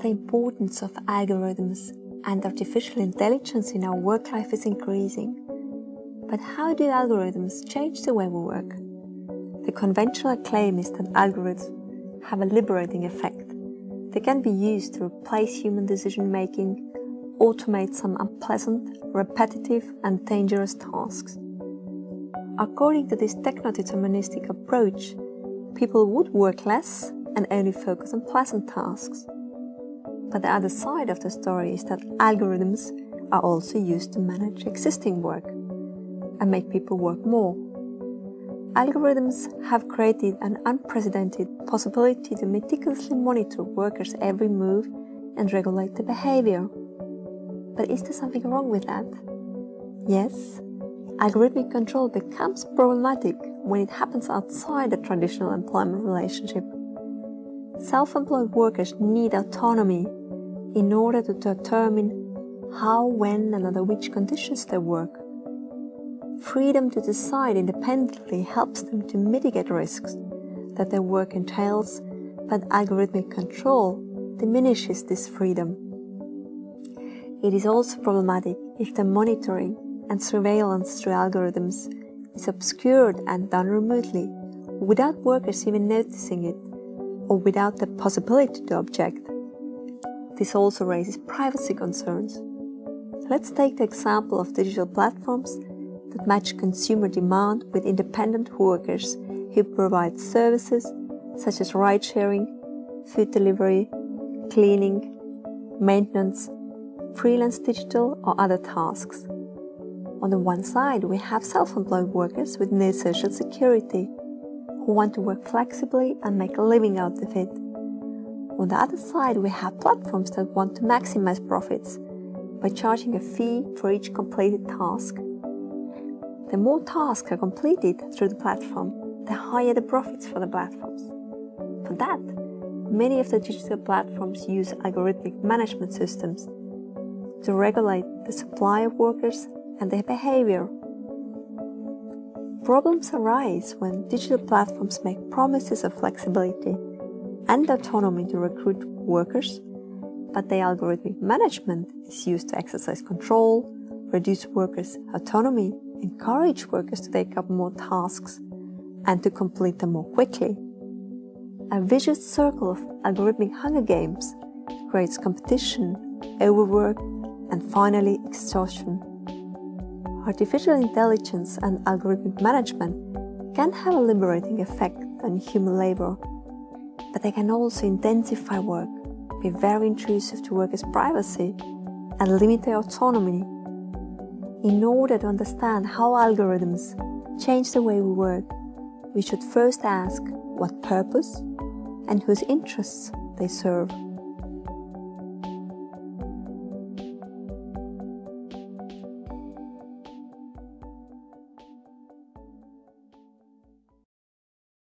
The importance of algorithms and artificial intelligence in our work life is increasing. But how do algorithms change the way we work? The conventional claim is that algorithms have a liberating effect. They can be used to replace human decision making, automate some unpleasant, repetitive, and dangerous tasks. According to this techno-deterministic approach, people would work less and only focus on pleasant tasks. But the other side of the story is that algorithms are also used to manage existing work and make people work more. Algorithms have created an unprecedented possibility to meticulously monitor workers' every move and regulate their behavior. But is there something wrong with that? Yes, algorithmic control becomes problematic when it happens outside a traditional employment relationship. Self-employed workers need autonomy in order to determine how, when, and under which conditions they work. Freedom to decide independently helps them to mitigate risks that their work entails, but algorithmic control diminishes this freedom. It is also problematic if the monitoring and surveillance through algorithms is obscured and done remotely, without workers even noticing it, or without the possibility to object. This also raises privacy concerns. Let's take the example of digital platforms that match consumer demand with independent workers who provide services such as ride sharing, food delivery, cleaning, maintenance, freelance digital or other tasks. On the one side, we have self-employed workers with no social security who want to work flexibly and make a living out of it. On the other side, we have platforms that want to maximize profits by charging a fee for each completed task. The more tasks are completed through the platform, the higher the profits for the platforms. For that, many of the digital platforms use algorithmic management systems to regulate the supply of workers and their behavior. Problems arise when digital platforms make promises of flexibility and autonomy to recruit workers, but the algorithmic management is used to exercise control, reduce workers' autonomy, encourage workers to take up more tasks, and to complete them more quickly. A vicious circle of algorithmic hunger games creates competition, overwork, and finally exhaustion. Artificial intelligence and algorithmic management can have a liberating effect on human labor but they can also intensify work, be very intrusive to workers' privacy, and limit their autonomy. In order to understand how algorithms change the way we work, we should first ask what purpose and whose interests they serve.